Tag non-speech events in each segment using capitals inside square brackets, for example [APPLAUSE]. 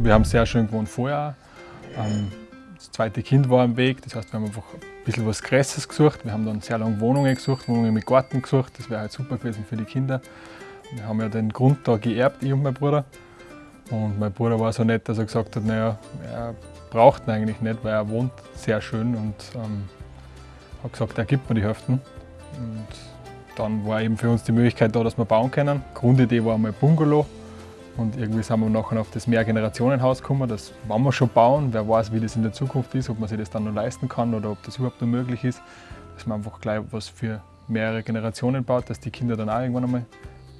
Wir haben sehr schön gewohnt vorher. Ähm, das zweite Kind war am Weg, das heißt, wir haben einfach ein bisschen was Größeres gesucht. Wir haben dann sehr lange Wohnungen gesucht, Wohnungen mit Garten gesucht. Das wäre halt super gewesen für die Kinder. Wir haben ja den Grund da geerbt, ich und mein Bruder. Und mein Bruder war so nett, dass er gesagt hat, naja, er braucht ihn eigentlich nicht, weil er wohnt sehr schön und ähm, hat gesagt, er gibt mir die Hälften. Und dann war eben für uns die Möglichkeit da, dass wir bauen können. Grundidee war einmal Bungalow. Und irgendwie sind wir nachher auf das Mehrgenerationenhaus gekommen, das wollen wir schon bauen. Wer weiß, wie das in der Zukunft ist, ob man sich das dann noch leisten kann oder ob das überhaupt noch möglich ist. Dass man einfach gleich was für mehrere Generationen baut, dass die Kinder dann auch irgendwann einmal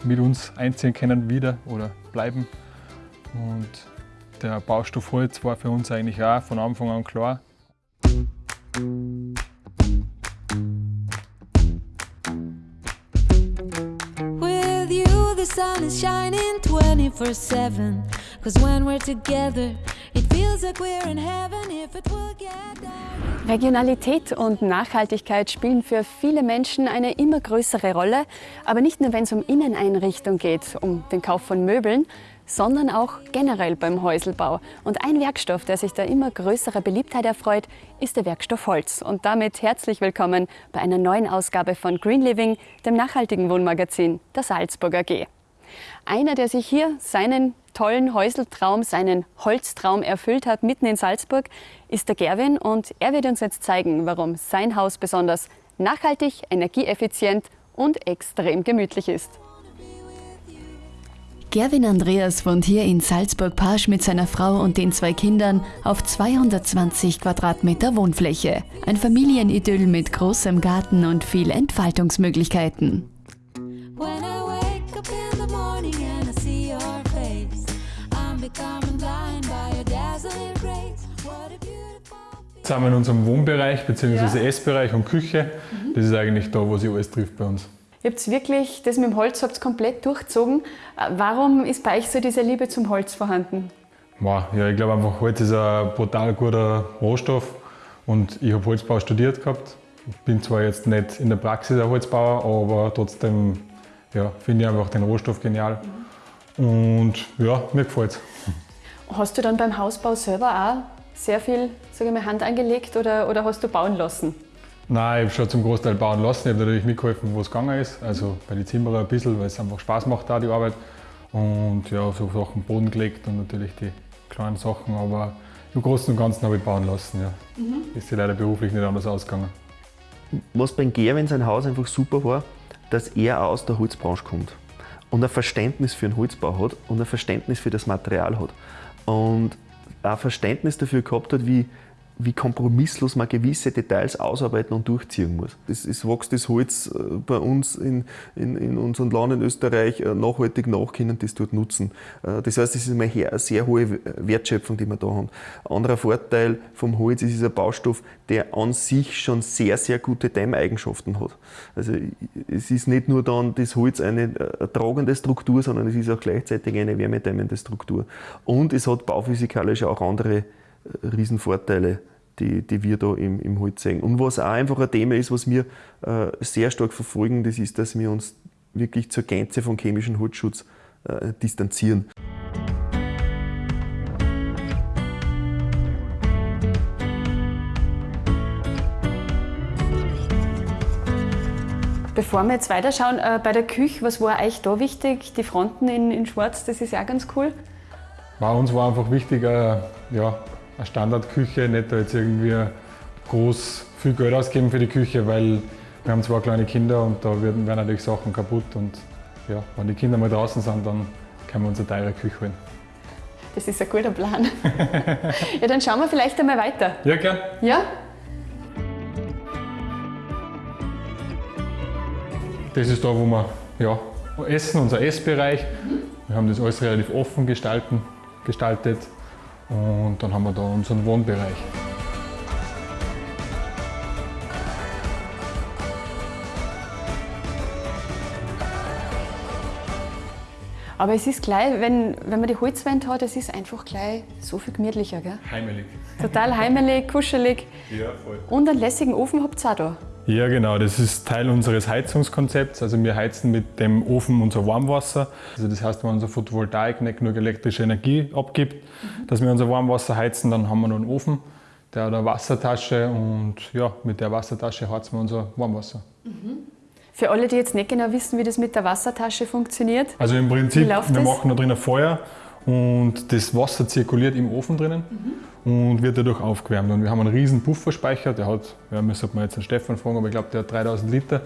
mit uns einziehen können wieder oder bleiben. Und der Baustoff Holz war für uns eigentlich auch von Anfang an klar. Sun is shining 24 7. Cause when we're together, it feels like we're in heaven if it will get dark. Regionalität und Nachhaltigkeit spielen für viele Menschen eine immer größere Rolle, aber nicht nur wenn es um Inneneinrichtung geht, um den Kauf von Möbeln, sondern auch generell beim Häuselbau. Und ein Werkstoff, der sich da immer größerer Beliebtheit erfreut, ist der Werkstoff Holz. Und damit herzlich willkommen bei einer neuen Ausgabe von Green Living, dem nachhaltigen Wohnmagazin der Salzburg AG. Einer, der sich hier seinen tollen Häuseltraum, seinen Holztraum erfüllt hat, mitten in Salzburg, ist der Gerwin und er wird uns jetzt zeigen, warum sein Haus besonders nachhaltig, energieeffizient und extrem gemütlich ist. Gerwin Andreas wohnt hier in Salzburg-Parsch mit seiner Frau und den zwei Kindern auf 220 Quadratmeter Wohnfläche. Ein Familienidyll mit großem Garten und viel Entfaltungsmöglichkeiten. When Jetzt sind wir in unserem Wohnbereich bzw. Essbereich und Küche. Das ist eigentlich da, wo sich alles trifft bei uns. Ihr habt wirklich das mit dem Holz habt komplett durchzogen. Warum ist bei euch so diese Liebe zum Holz vorhanden? Wow, ja, ich glaube einfach, Holz ist ein brutal guter Rohstoff und ich habe Holzbau studiert gehabt. Ich bin zwar jetzt nicht in der Praxis ein Holzbauer, aber trotzdem ja, finde ich einfach den Rohstoff genial. Und ja, mir gefällt es. Hast du dann beim Hausbau selber auch sehr viel sage ich mal, Hand angelegt oder, oder hast du bauen lassen? Nein, ich habe schon zum Großteil bauen lassen. Ich habe natürlich mitgeholfen, wo es gegangen ist. Also bei den Zimmerern ein bisschen, weil es einfach Spaß macht, da die Arbeit. Und ja, so Sachen Boden gelegt und natürlich die kleinen Sachen. Aber im Großen und Ganzen habe ich bauen lassen. Ja. Ist ja leider beruflich nicht anders ausgegangen. was beim Gerwin sein Haus einfach super war, dass er auch aus der Holzbranche kommt und ein Verständnis für den Holzbau hat und ein Verständnis für das Material hat. Und ein Verständnis dafür gehabt hat, wie, wie kompromisslos man gewisse Details ausarbeiten und durchziehen muss. Es, es wächst das Holz äh, bei uns in, in, in unserem Land in Österreich äh, nachhaltig nach, können das dort nutzen. Äh, Das heißt, es ist eine sehr hohe Wertschöpfung, die wir da haben. Ein anderer Vorteil vom Holz ist, es ist ein Baustoff, der an sich schon sehr, sehr gute Dämmeigenschaften hat. Also es ist nicht nur dann das Holz eine tragende Struktur, sondern es ist auch gleichzeitig eine wärmedämmende Struktur. Und es hat bauphysikalisch auch andere Riesenvorteile, die, die wir da im, im Holz sehen. Und was auch einfach ein Thema ist, was wir äh, sehr stark verfolgen, das ist, dass wir uns wirklich zur Gänze von chemischem Holzschutz äh, distanzieren. Bevor wir jetzt weiterschauen, äh, bei der Küche, was war euch da wichtig? Die Fronten in, in Schwarz, das ist ja auch ganz cool. Bei uns war einfach wichtig, äh, ja, eine Standardküche, nicht da jetzt irgendwie groß viel Geld ausgeben für die Küche, weil wir haben zwei kleine Kinder und da werden, werden natürlich Sachen kaputt und ja, wenn die Kinder mal draußen sind, dann können wir uns eine teure Küche holen. Das ist ein guter Plan. ja, dann schauen wir vielleicht einmal weiter. Ja, gern. Ja? Das ist da, wo wir ja, essen, unser Essbereich. Wir haben das alles relativ offen gestalten, gestaltet und dann haben wir da unseren Wohnbereich. Aber es ist gleich, wenn, wenn man die Holzwand hat, es ist einfach gleich so viel gemütlicher. Gell? Heimelig. Total heimelig, kuschelig. Ja, voll. Und einen lässigen Ofen habt ihr auch da. Ja, genau. Das ist Teil unseres Heizungskonzepts. Also wir heizen mit dem Ofen unser Warmwasser. Also das heißt, wenn unsere Photovoltaik nicht genug elektrische Energie abgibt, dass wir unser Warmwasser heizen, dann haben wir noch einen Ofen, der hat eine Wassertasche und ja, mit der Wassertasche heizen wir unser Warmwasser. Für alle, die jetzt nicht genau wissen, wie das mit der Wassertasche funktioniert. Also im Prinzip, wir das? machen da drinnen Feuer und das Wasser zirkuliert im Ofen drinnen und wird dadurch aufgewärmt. Und wir haben einen riesen Pufferspeicher, der hat, ja, müsste man jetzt den Stefan fragen, aber ich glaube, der hat 3000 Liter.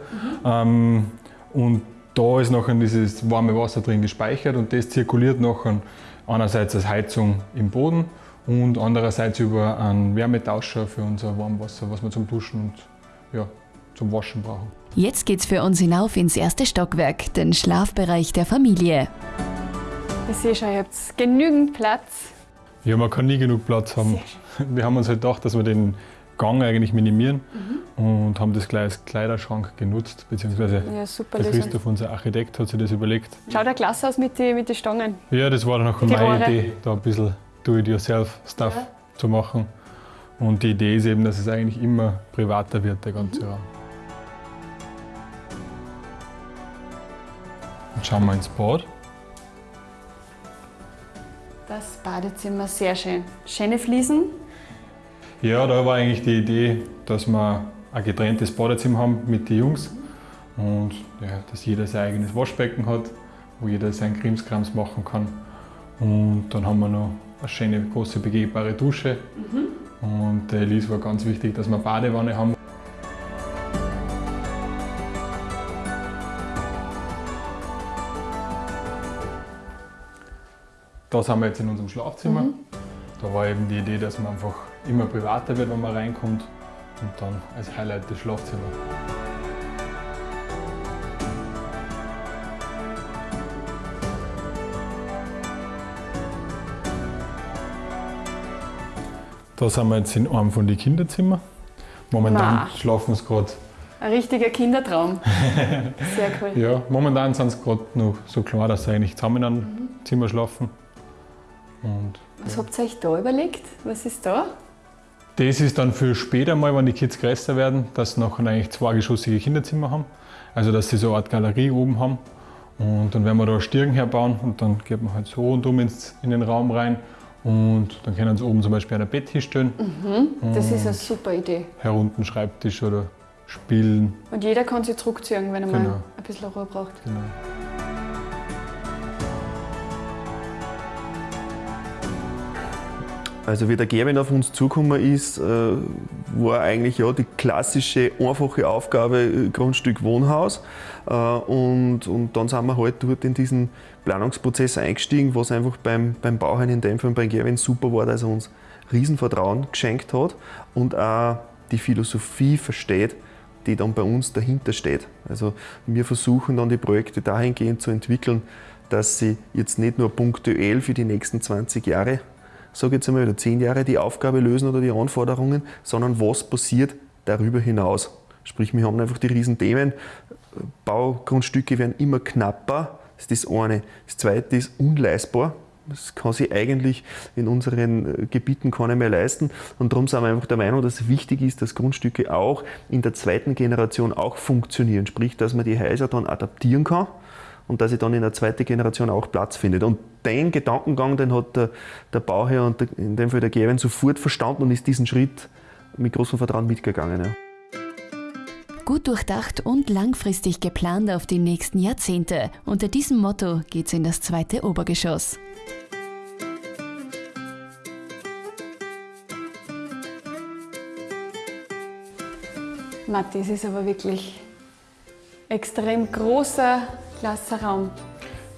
Ähm, und da ist nachher dieses warme Wasser drin gespeichert und das zirkuliert nachher einerseits als Heizung im Boden und andererseits über einen Wärmetauscher für unser Warmwasser, was wir zum Duschen und ja, zum Waschen brauchen. Jetzt geht's für uns hinauf ins erste Stockwerk, den Schlafbereich der Familie. Ich sehe schon, ihr habt genügend Platz. Ja, man kann nie genug Platz haben. [LAUGHS] Wir haben uns halt gedacht, dass wir den Gang eigentlich minimieren und haben das gleich als Kleiderschrank genutzt, beziehungsweise Ja, super der Lösung. Christoph, unser Architekt, hat sich das überlegt. Schaut ja klasse aus mit den mit die Stangen. Ja, das war dann auch meine Rohre. Idee, da ein bisschen Do-it-yourself-Stuff zu machen. Und die Idee ist eben, dass es eigentlich immer privater wird, der ganze Raum. Jetzt schauen wir ins Bad. Das Badezimmer sehr schön. Schöne Fliesen. Ja, da war eigentlich die Idee, dass wir ein getrenntes Badezimmer haben mit den Jungs und ja, dass jeder sein eigenes Waschbecken hat, wo jeder seinen Krimskrams machen kann. Und dann haben wir noch eine schöne große begehbare Dusche. Und der Elise war ganz wichtig, dass wir eine Badewanne haben. Da sind wir jetzt in unserem Schlafzimmer. Da war eben die Idee, dass man einfach immer privater wird, wenn man reinkommt. Und dann als Highlight das Schlafzimmer. Da sind wir jetzt in einem von den Kinderzimmern. Momentan Ma. schlafen sie gerade. Ein richtiger Kindertraum. [LAUGHS] Sehr cool. Ja, momentan sind sie gerade noch so klar, dass sie eigentlich zusammen in einem Zimmer schlafen. Und Was habt ihr euch da überlegt? Was ist da? Das ist dann für später mal, wenn die Kids größer werden, dass sie nachher eigentlich zweigeschossige Kinderzimmer haben. Also dass sie so eine Art Galerie oben haben. Und dann werden wir da Stirn herbauen und dann geht man halt so rundum ins, in den Raum rein. Und dann können sie oben zum Beispiel ein Bett hinstellen, Das ist eine super Idee. herunten Schreibtisch oder spielen. Und jeder kann sich zurückziehen, wenn er mal Genau. ein bisschen Ruhe braucht. Genau. Also wie der Gerwin auf uns zugekommen ist, äh, war eigentlich ja die klassische, einfache Aufgabe äh, Grundstück Wohnhaus. Äh, Und, und dann sind wir halt dort in diesen Planungsprozess eingestiegen, was einfach beim, beim Bauherrn, in dem Fall beim Gerwin, super war, dass er uns Riesenvertrauen geschenkt hat und auch die Philosophie versteht, die dann bei uns dahinter steht. Also wir versuchen dann die Projekte dahingehend zu entwickeln, dass sie jetzt nicht nur punktuell für die nächsten 20 Jahre sage jetzt einmal, oder zehn Jahre die Aufgabe lösen oder die Anforderungen, sondern was passiert darüber hinaus. Sprich, wir haben einfach die Riesenthemen. Baugrundstücke werden immer knapper, das ist das eine. Das zweite ist unleistbar. Das kann sich eigentlich in unseren äh, Gebieten keiner mehr leisten. Und darum sind wir einfach der Meinung, dass es wichtig ist, dass Grundstücke auch in der zweiten Generation auch funktionieren. Sprich, dass man die Häuser dann adaptieren kann und dass sie dann in der zweiten Generation auch Platz findet. Und den Gedankengang, den hat der, der Bauherr und der, in dem Fall der Gerwin sofort verstanden und ist diesen Schritt mit großem Vertrauen mitgegangen. Ja. Gut durchdacht und langfristig geplant auf die nächsten Jahrzehnte. Unter diesem Motto geht's in das zweite Obergeschoss. Matti, es ist aber wirklich extrem großer, klasser Raum.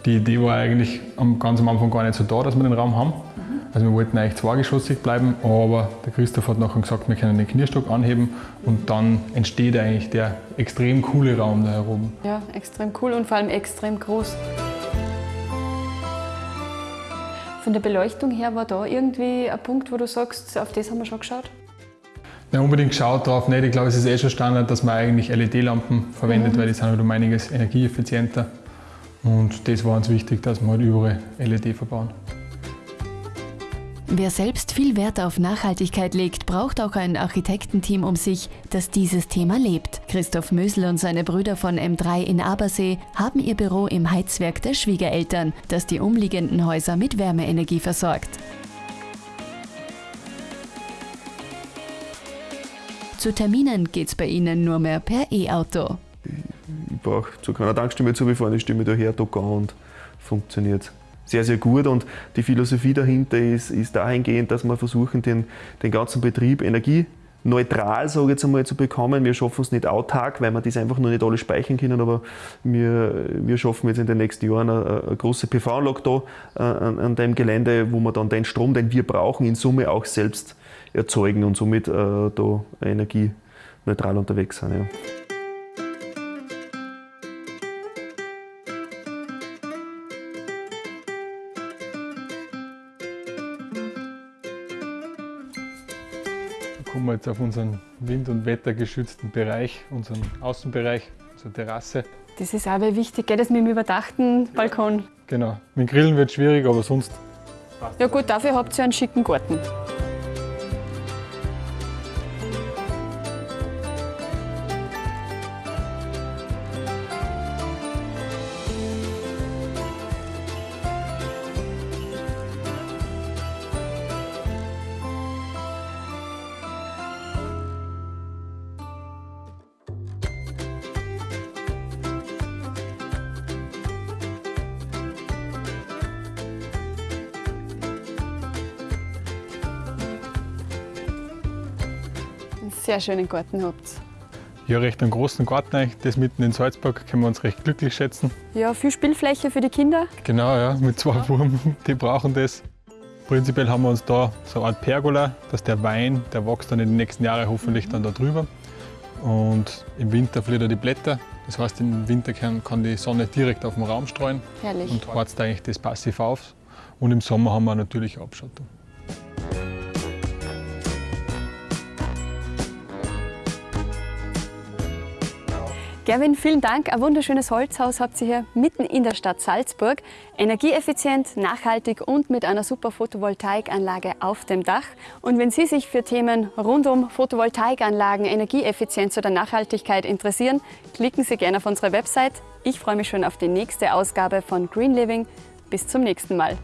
Die Idee war eigentlich am, ganz am Anfang gar nicht so da, dass wir den Raum haben. Also wir wollten eigentlich zweigeschossig bleiben, aber der Christoph hat nachher gesagt, wir können den Knierstock anheben und dann entsteht eigentlich der extrem coole Raum da herum. Ja, extrem cool und vor allem extrem groß. Von der Beleuchtung her war da irgendwie ein Punkt, wo du sagst, auf das haben wir schon geschaut? Ja, unbedingt geschaut drauf nicht. Ich glaube, es ist eh schon Standard, dass man eigentlich LED-Lampen verwendet, weil die sind halt um einiges energieeffizienter. Und das war uns wichtig, dass wir halt überall LED verbauen. Wer selbst viel Wert auf Nachhaltigkeit legt, braucht auch ein Architektenteam um sich, das dieses Thema lebt. Christoph Mösel und seine Brüder von M3 in Abersee haben ihr Büro im Heizwerk der Schwiegereltern, das die umliegenden Häuser mit Wärmeenergie versorgt. Zu Terminen geht's bei ihnen nur mehr per E-Auto. Ich brauche zu keiner Tankstelle zu befahren, ich stimme daher, an und funktioniert sehr, sehr gut. Und die Philosophie dahinter ist, ist dahingehend, dass wir versuchen, den, den ganzen Betrieb energieneutral sage ich jetzt einmal, zu bekommen. Wir schaffen es nicht autark, weil wir das einfach noch nicht alle speichern können, aber wir, wir schaffen jetzt in den nächsten Jahren eine, eine große PV-Anlage da äh, an, an dem Gelände, wo wir dann den Strom, den wir brauchen, in Summe auch selbst erzeugen und somit äh, da energieneutral unterwegs sind. Ja. Jetzt auf unseren wind- und wettergeschützten Bereich, unseren Außenbereich, unsere Terrasse. Das ist auch wichtig, geht das mit dem überdachten Balkon? Genau, mit dem Grillen wird es schwierig, aber sonst Ja gut, dafür habt ihr einen schicken Garten. Sehr schönen Garten habt ja, recht einen großen Garten eigentlich. Das mitten in Salzburg können wir uns recht glücklich schätzen. Ja, viel Spielfläche für die Kinder. Genau, ja, mit zwei Wurm, [LAUGHS] die brauchen das. Prinzipiell haben wir uns da so eine Art Pergola, dass der Wein, der wächst dann in den nächsten Jahren hoffentlich dann da drüber. Und im Winter verliert er die Blätter. Das heißt, im Winter kann, kann die Sonne direkt auf den Raum streuen Herrlich. und heizt eigentlich das passiv auf. Und im Sommer haben wir natürlich Abschattung. Gerwin, vielen Dank. Ein wunderschönes Holzhaus habt ihr hier mitten in der Stadt Salzburg. Energieeffizient, nachhaltig und mit einer super Photovoltaikanlage auf dem Dach. Und wenn Sie sich für Themen rund um Photovoltaikanlagen, Energieeffizienz oder Nachhaltigkeit interessieren, klicken Sie gerne auf unsere Website. Ich freue mich schon auf die nächste Ausgabe von Green Living. Bis zum nächsten Mal.